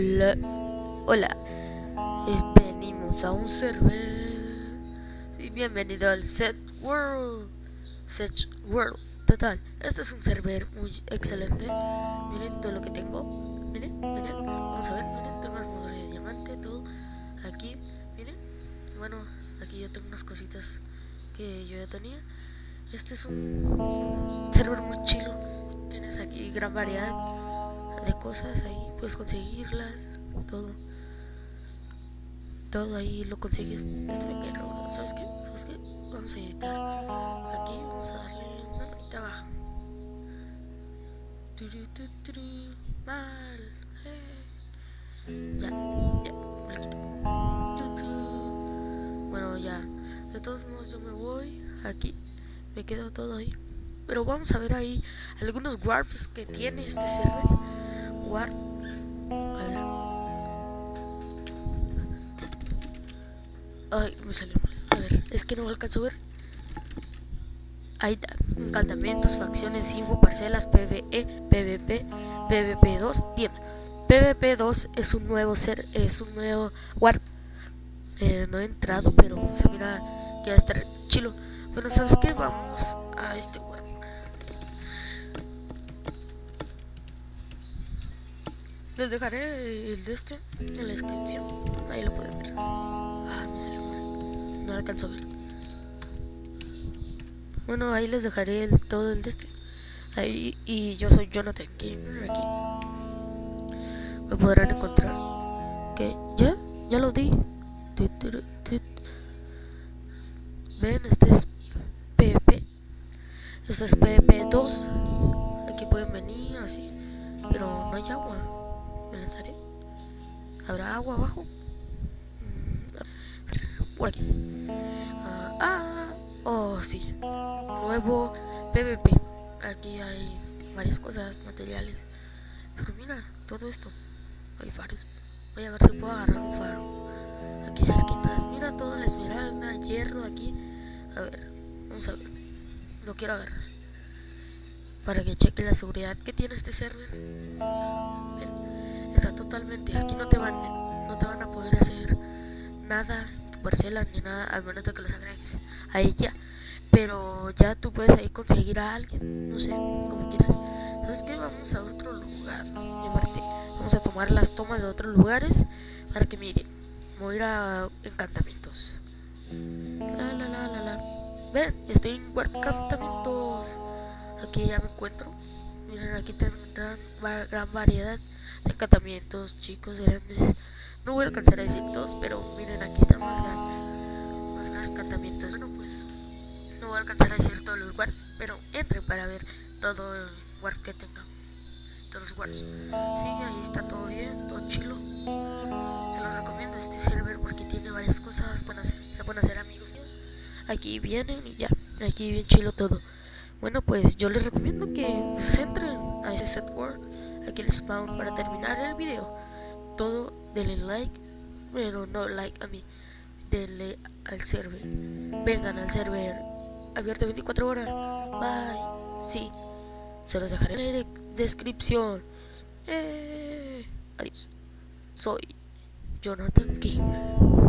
Hola, hola, venimos a un server. Sí, bienvenido al Set World. Set World, total. Este es un server muy excelente. Miren todo lo que tengo. Miren, miren, vamos a ver. Miren, tengo armadura de diamante, todo. Aquí, miren. Bueno, aquí yo tengo unas cositas que yo ya tenía. Este es un server muy chilo. Tienes aquí gran variedad de cosas ahí puedes conseguirlas todo. Todo ahí lo consigues. Este me cae raro. Sabes qué sabes qué vamos a editar. Aquí vamos a darle una manita abajo. Mal. Eh. ya ya YouTube. Bueno ya. De todos modos yo me voy. Aquí me quedo todo ahí. Pero vamos a ver ahí algunos warps que tiene este server Warp a ver. Ay me salió mal. A ver es que no alcanzo a ver. Ahí está. Encantamientos facciones info parcelas pve pvp pvp 2 tienda pvp 2 es un nuevo ser es un nuevo warp. Eh, no he entrado pero se mira que va a estar chilo. Bueno sabes qué vamos a este warp Les dejaré el de este en la descripción. Ahí lo pueden ver. Ah, mal. No alcanzo a ver. Bueno, ahí les dejaré el, todo el de este. Ahí, y yo soy Jonathan Gamer aquí. Me podrán encontrar. Que ya, ya lo di. Ven, este es PvP. Este es PvP2. Aquí pueden venir así. Pero no hay agua me lanzaré. ¿Habrá agua abajo? Mm, por aquí. Ah, ah, oh, sí. Nuevo PvP. Aquí hay varias cosas, materiales. Pero mira, todo esto. Hay faros. Voy a ver si puedo agarrar un faro. Aquí cerquitas. Mira toda la esmeralda, hierro aquí. A ver, vamos a ver. Lo quiero agarrar. Para que cheque la seguridad que tiene este server totalmente. Aquí no te van, no te van a poder hacer nada, tu parcela ni nada, al menos de que los agregues a ella. Pero ya tú puedes ahí conseguir a alguien, no sé, como quieras. ¿Sabes qué? Vamos a otro lugar. Vamos a tomar las tomas de otros lugares para que miren. Voy a ir a encantamientos. La la la la. Ven, estoy en encantamientos. Aquí ya me encuentro. Miren, aquí tendrán gran variedad encantamientos chicos, grandes. No voy a alcanzar a decir todos, pero miren, aquí está más grande. Más grandes encantamientos. Bueno, pues no voy a alcanzar a decir todos los warps, pero entren para ver todo el warp que tenga. Todos los warps. Sí, ahí está todo bien, todo chilo. Se los recomiendo este server porque tiene varias cosas. Se pueden hacer amigos míos. Aquí vienen y ya. Aquí bien chilo todo. Bueno, pues yo les recomiendo que se entren a ese set world, aquí el spawn para terminar el video. Todo, denle like, pero no like a mí, denle al server. Vengan al server abierto 24 horas. Bye. Sí, se los dejaré en la descripción. Eh, adiós. Soy Jonathan King.